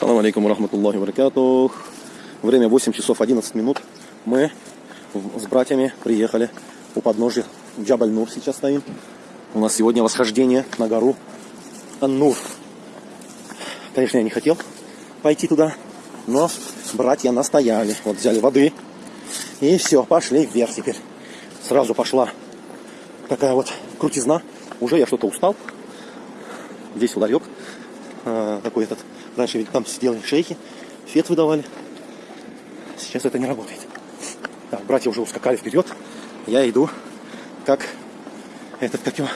Салам алейкум рахматуллахи баракатух. Время 8 часов 11 минут. Мы с братьями приехали у подножия Джабаль-Нур сейчас стоим. У нас сегодня восхождение на гору Ан-Нур. Конечно, я не хотел пойти туда, но братья настояли. Вот взяли воды и все, пошли вверх теперь. Сразу пошла такая вот крутизна. Уже я что-то устал. Здесь ударек э, такой этот. Раньше ведь там сидели шейхи, фет выдавали. Сейчас это не работает. Так, братья уже ускакали вперед. Я иду как этот, как его,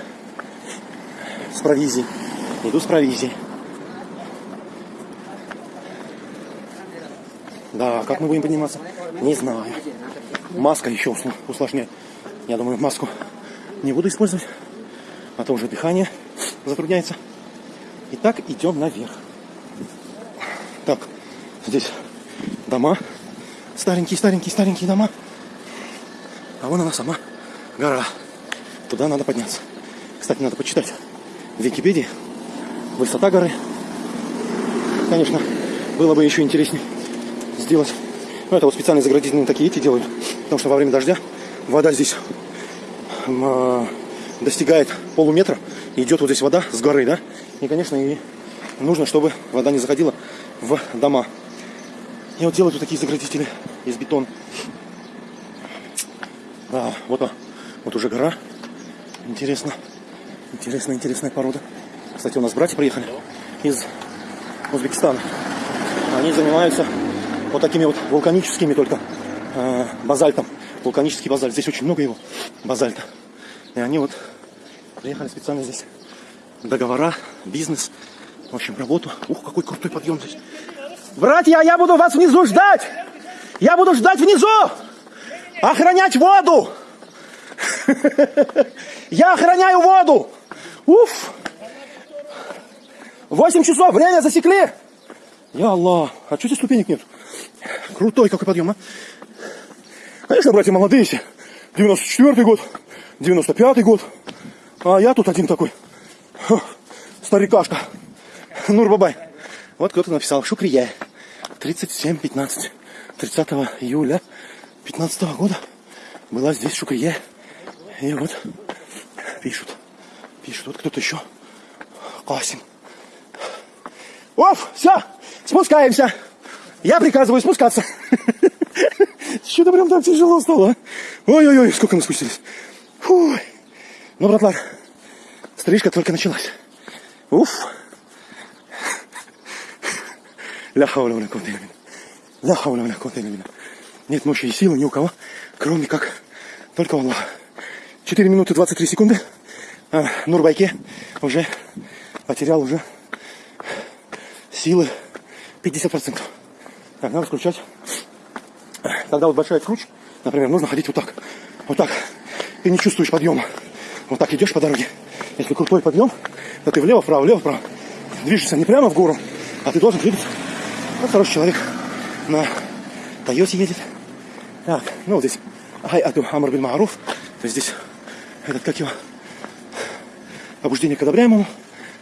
с провизией. Иду с провизией. Да, как мы будем подниматься? Не знаю. Маска еще усложняет. Я думаю, маску не буду использовать. А то уже дыхание затрудняется. Итак, идем наверх. Так, здесь дома. Старенькие, старенькие, старенькие дома. А вон она сама, гора. Туда надо подняться. Кстати, надо почитать в Википедии высота горы. Конечно, было бы еще интереснее сделать. Ну, это вот специально заградительные такие эти делают. Потому что во время дождя вода здесь э, достигает полуметра. Идет вот здесь вода с горы, да? И, конечно, и нужно, чтобы вода не заходила в дома. И вот делают вот такие заградители из бетона. Да, вот, он, вот уже гора. Интересно. Интересная, интересная порода. Кстати, у нас братья приехали из Узбекистана. Они занимаются вот такими вот вулканическими только э, базальтом. Вулканический базальт. Здесь очень много его базальта. И они вот приехали специально здесь. Договора, бизнес, в общем, работу. Ух, какой крутой подъем здесь. Братья, я буду вас внизу ждать. Я буду ждать внизу. Охранять воду. Я охраняю воду. Уф. Восемь часов, время засекли. Я Аллах. А что здесь ступенек нет? Крутой какой подъем, а? Конечно, братья молодые все. 94-й год, 95-й год. А я тут один такой. Старикашка. Нурбабай. Вот кто-то написал. Шукрия. 37-15. 30 июля 15 года была здесь Шукрия. И вот пишут. Пишут. Вот кто-то еще. Касим. Оф, все, спускаемся. Я приказываю спускаться. Что-то прям так тяжело стало. а? Ой-ой-ой, сколько мы спустились. Фу. Ну, братлар, стрижка только началась. Уф. Ля хауля вля илля Нет мощи и силы ни у кого, кроме как только у Аллаха. 4 минуты 23 секунды. А, Нурбайке уже потерял уже силы 50%. Так, надо включать. Когда вот большая круче, например, нужно ходить вот так. Вот так. Ты не чувствуешь подъема. Вот так идешь по дороге. Если крутой подъем, то ты влево, вправо, влево, вправо. Движешься не прямо в гору, а ты должен двигаться. Вот хороший человек на Тойоте едет. Так, ну вот здесь Ай Аду Амар Бин Маруф. То есть здесь этот, как его, побуждение к одобряемому,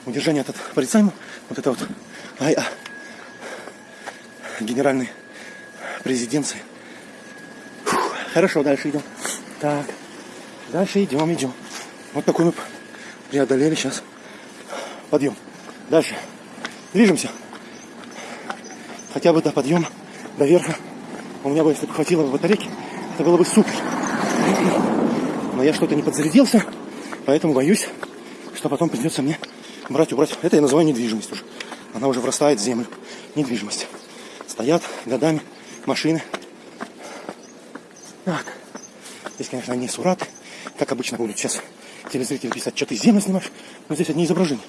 удержание от порицаемого. Вот это вот Ай А генеральной президенции. Фух, хорошо, дальше идем. Так, дальше идем, идем. Вот такой мы преодолели сейчас подъем. Дальше. Движемся. Хотя бы до подъема, до верха. У меня бы, если бы хватило батарейки, это было бы супер. Но я что-то не подзарядился, поэтому боюсь, что потом придется мне брать, убрать. Это я называю недвижимость уже. Она уже врастает в землю. Недвижимость. Стоят годами машины. Так. Здесь, конечно, не сураты. Как обычно будут сейчас телезрители писать, что ты землю снимаешь. Но здесь одни изображения.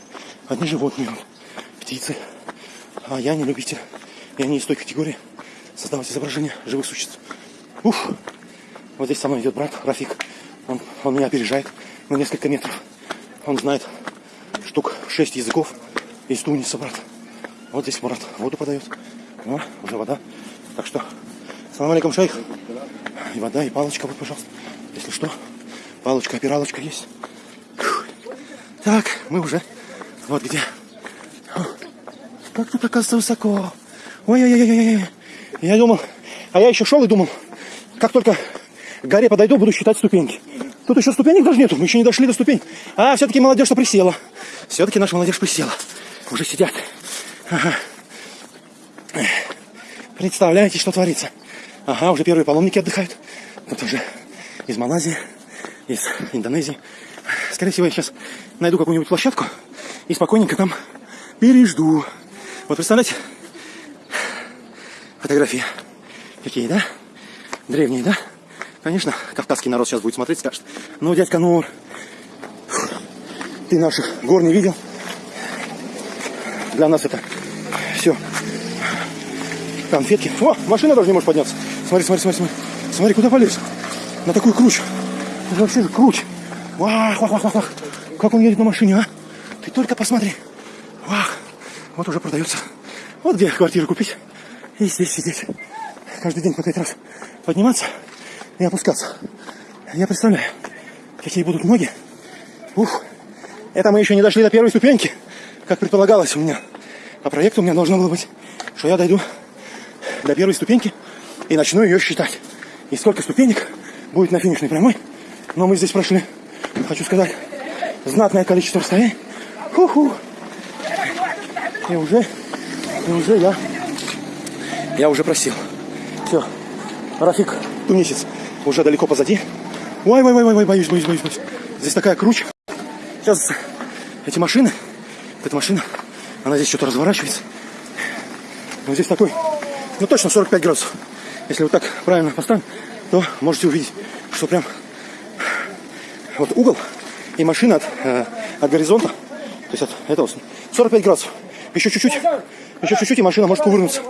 Одни животные, птицы. А я не любитель. Я не из той категории создавать изображения живых существ. Уф. Вот здесь со мной идет брат Рафик. Он, он меня опережает на несколько метров. Он знает штук шесть языков из Туниса, брат. Вот здесь Мурат воду подает. О, уже вода. Так что, салам алейкум, шейх. И вода, и палочка, вот, пожалуйста. Если что, палочка, опиралочка есть. Так, мы уже вот где. Как тут оказывается высоко. Ой-ой-ой-ой-ой. Я думал, а я еще шел и думал, как только к горе подойду, буду считать ступеньки. Тут еще ступенек даже нету, мы еще не дошли до ступень. А, все-таки молодежь-то присела. Все-таки наша молодежь присела. Уже сидят. Ага. Представляете, что творится? Ага, уже первые паломники отдыхают. Тут уже из Малайзии, из Индонезии. Скорее всего, я сейчас найду какую-нибудь площадку и спокойненько там пережду. Вот представляете, фотографии какие, да? Древние, да? Конечно, кавказский народ сейчас будет смотреть, скажет, ну, дядька Нур, ты наших гор не видел. Для нас это все конфетки. О, машина даже не может подняться. Смотри, смотри, смотри, смотри. Смотри, куда полез? На такую круч. Это вообще же круч. Вах, вах, вах, вах, вах. Как он едет на машине, а? Ты только посмотри. Вах. Вот уже продается. Вот где квартиру купить. И здесь сидеть. Каждый день по пять раз подниматься и опускаться. Я представляю, какие будут ноги. Ух. Это мы еще не дошли до первой ступеньки, как предполагалось у меня. По проекту у меня должно было быть, что я дойду до первой ступеньки и начну ее считать. И сколько ступенек будет на финишной прямой. Но мы здесь прошли, хочу сказать, знатное количество расстояний. Ху-ху. И уже, и уже я, я уже просил. Все, Рафик, тунисец, уже далеко позади. Ой, ой, ой, ой, ой, боюсь, боюсь, боюсь, боюсь. Здесь такая круче. Сейчас эти машины, эта машина, она здесь что-то разворачивается. Но здесь такой, ну точно 45 градусов. Если вот так правильно поставим, то можете увидеть, что прям вот угол и машина от, э, от горизонта, то есть от этого 45 градусов. Еще чуть-чуть, еще чуть-чуть, и машина может кувырнуться.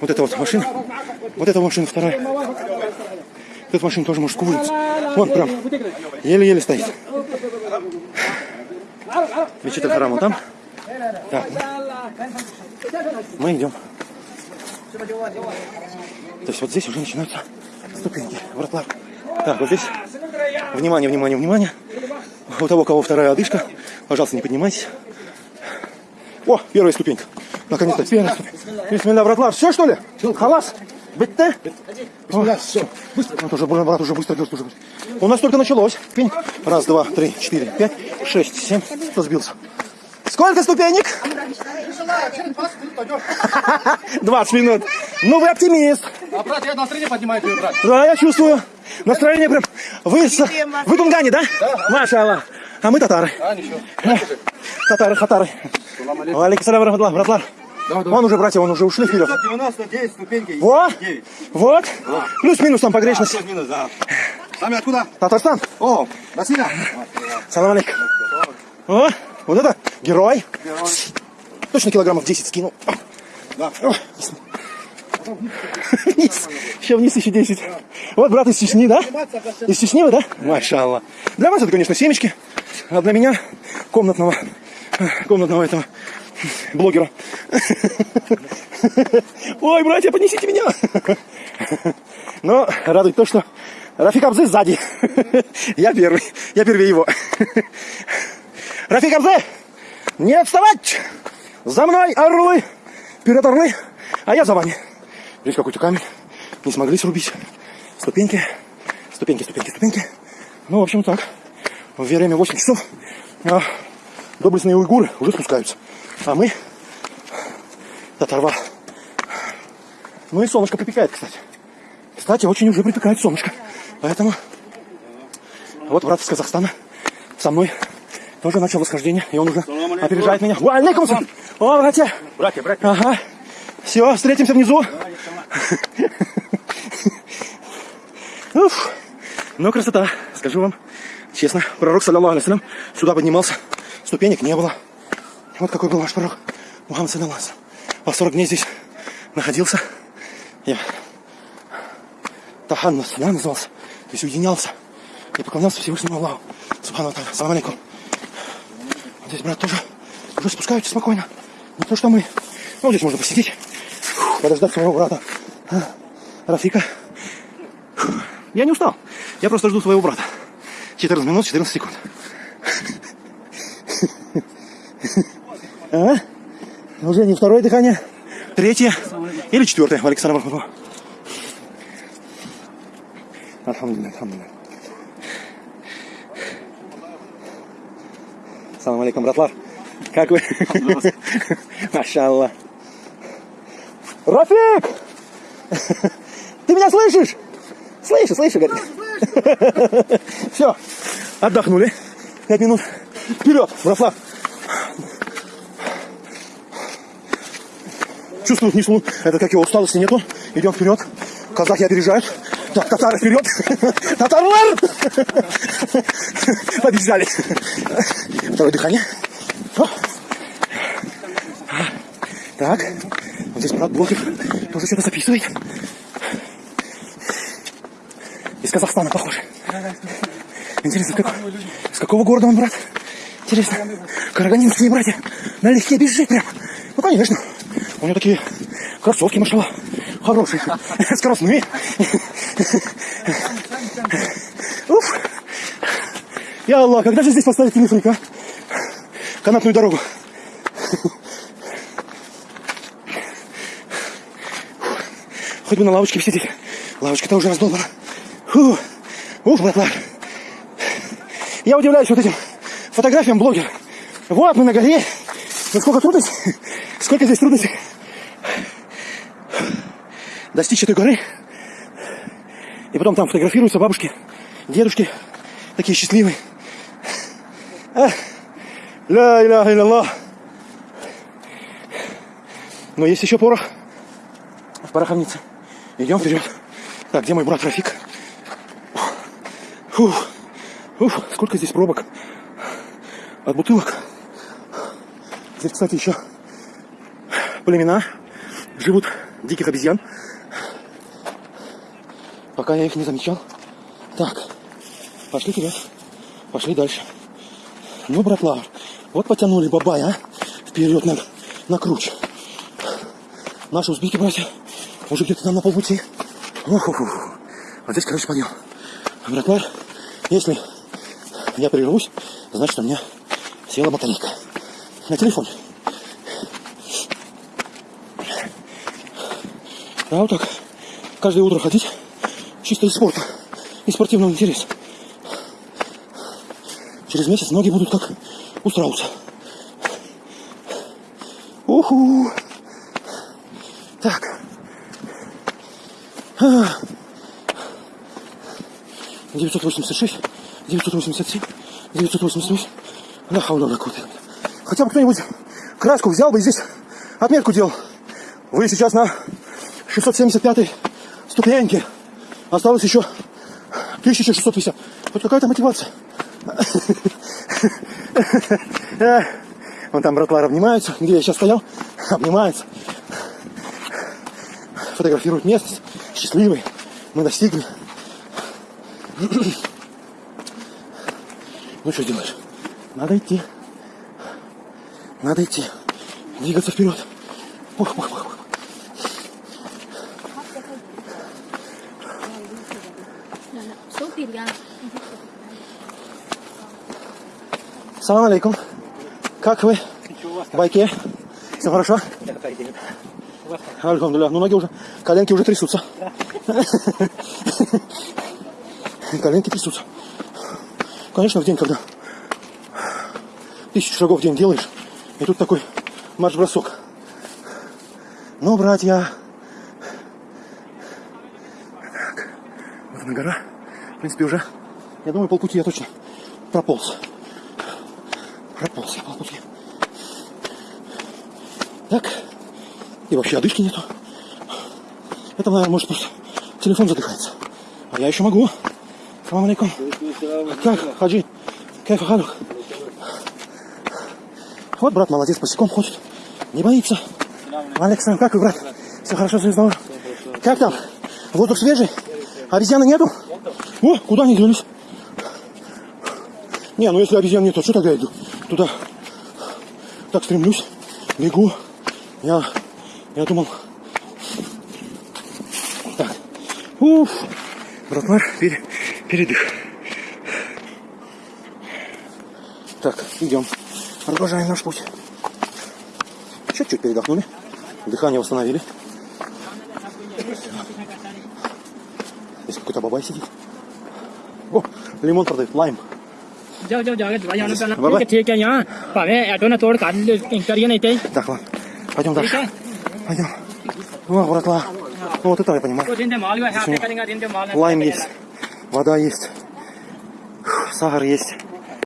Вот эта вот машина, вот эта машина вторая. Вот эта машина тоже может кувырнуться. Вон прям, еле-еле стоит. Мечеть Харам вот там. Так, мы идем. То есть вот здесь уже начинаются ступеньки, вратла. Так, вот здесь, внимание, внимание, внимание. У того, у кого вторая одышка, пожалуйста, не поднимайтесь. О, первая ступенька. Наконец-то, первая ступенька. Бисмилля, вратла. Все, что ли? Халас? Бетте? все. Быстро. Уже, брат, уже быстро идет. Уже. У нас только началось. Ступенек. Раз, два, три, четыре, пять, шесть, семь. Кто сбился? Сколько ступенек? 20 минут. Ну, вы оптимист. А, брат, я настроение поднимаю брат. Да, я чувствую. Настроение прям. Вы, с... вы тунгане, да? Да. Маша Аллах. А мы татары. А, ничего. Татары, татары. Алейкум салям, братлар, братлар. Давай, давай. Вон уже, братья, вон уже ушли вперед. 99 ступеньки. Вот, 9. вот. Плюс-минус там погрешность. Плюс минус, да. Сами откуда? Татарстан. О, Василия. Салам алейкум. О, вот это герой. Точно килограммов 10 скинул. Да. Вниз. Еще вниз еще 10. Вот брат из Чечни, да? Из Чечни вы, да? Машалла. Для вас это, конечно, семечки. А для меня комнатного, комнатного этого блогера. Ой, братья, поднесите меня. Но радует то, что Рафик Абзе сзади. Я первый. Я первее его. Рафик Абзе, не отставать! За мной, орлы! Вперед, орлы! А я за вами. Здесь какой-то камень. Не смогли срубить. Ступеньки. Ступеньки, ступеньки, ступеньки. Ну, в общем, так. В время 8 часов а, доблестные уйгуры уже спускаются. А мы татарва. Ну и солнышко припекает, кстати. Кстати, очень уже припекает солнышко. Поэтому вот брат из Казахстана со мной тоже начал восхождение, и он уже опережает меня. Алейкум. О, братья. Братья, братья. Ага. Все, встретимся внизу. Уф. Ну, красота, скажу вам честно. Пророк, саллиллаху алейхи сюда поднимался, ступенек не было. Вот какой был ваш пророк. Мухаммад саллиллаху По 40 дней здесь находился. Я Таханнус, да, назывался. То есть уединялся и поклонялся Всевышнему Аллаху. Субхану Аталя. Салам алейкум. Вот здесь, брат, тоже уже спускаются спокойно. Не то, что мы. Ну, здесь можно посидеть, подождать своего брата. А, Рафика. Я не устал. Я просто жду своего брата. 14 минут, 14 секунд. А? Уже не второе дыхание, третье. Или четвертая в Александра Маркова. Альхамдулилlah, альхамдулилlah. Салам алейкум, братлар. Как вы? Машаллах. Рафик! Ты меня слышишь? Слышу, слышу, говорит. Все, отдохнули. Пять минут. Вперед, Браслав. Чувствую внизу, это как его усталости нету. Идем вперед. Казахи опережают. Так, татары вперед. Татарлар! Побежали. Второе дыхание. Так, вот здесь брат блогер тоже что-то записывает. Из Казахстана похоже. Интересно, какого, с какого города он, брат? Интересно. Караганинские братья. Налегке бежит прям. Ну, конечно. У него такие кроссовки, машала. Хорошие. Скоростные. Уф. Я Аллах, когда же здесь поставить телефрик, а? Канатную дорогу. Хоть бы на лавочке сидеть. Лавочка-то уже раздолбана. Фу. Ух, братва. Я удивляюсь вот этим фотографиям блогера. Вот мы на горе. Ну сколько трудностей. Сколько здесь трудностей. Достичь этой горы. И потом там фотографируются бабушки, дедушки. Такие счастливые. А. Ля иляха илlallah. Но есть еще порох в пороховнице. Идем вперед. Так, где мой брат Рафик? Фух. Уф, сколько здесь пробок от бутылок. Здесь, кстати, еще племена живут диких обезьян. Пока я их не замечал. Так, пошли вперед. Пошли дальше. Ну, братла, вот потянули бабай, а? Вперед на, на круч. Наши узбеки, братья, уже где-то там на полпути. Ох, ох. Вот здесь, короче, подъем. Братва, если я прервусь, значит, у меня села батарейка. На телефоне. А вот так каждое утро ходить чисто из спорта, из спортивного интереса. Через месяц ноги будут как у страуса. Уху! Так. А. 986, 987, 988. Да, какой-то. Хотя бы кто-нибудь краску взял бы и здесь отметку делал. Вы сейчас на 675 ступеньке. Осталось еще 1650. Хоть какая-то мотивация. Вон там братва обнимаются, где я сейчас стоял, обнимаются. Фотографируют местность, счастливые. Мы достигли. Ну что делаешь? Надо идти. Надо идти. Двигаться вперед. Ух, ух, ух, ух. số tiền ra Салам алейкум. Как вы? В байке? Все хорошо? Альхамдулillah. Ну, ноги уже, коленки уже трясутся. Коленки трясутся. Конечно, в день, когда тысячу шагов в день делаешь, и тут такой марш-бросок. Ну, братья. Так, вот она гора. В принципе, уже, я думаю, полпути я точно прополз. Прополз я полпути. Так. И вообще одышки нету. Это, наверное, может просто телефон задыхается. А я еще могу. Салам алейкум. Как, хаджи? Кайф халюх? Вот брат молодец, босиком ходит. Не боится. Александр, как вы, брат? Все хорошо, все здорово? Как там? Воздух свежий? Обезьяны нету? О, куда они делись? Не, ну если обезьян нет, то что тогда я иду? Туда. Так стремлюсь, бегу. Я, я думал... Так. Уф. Братмар, пере... передых. Так, идем. Продолжаем наш путь. Чуть-чуть передохнули. Дыхание восстановили. Здесь какой-то бабай сидит. О, лимон продает, лайм. Так, ладно, пойдем дальше понял. Ну, аккуратно. Ну, вот этого я понимаю. Лайм есть, вода есть, сахар есть.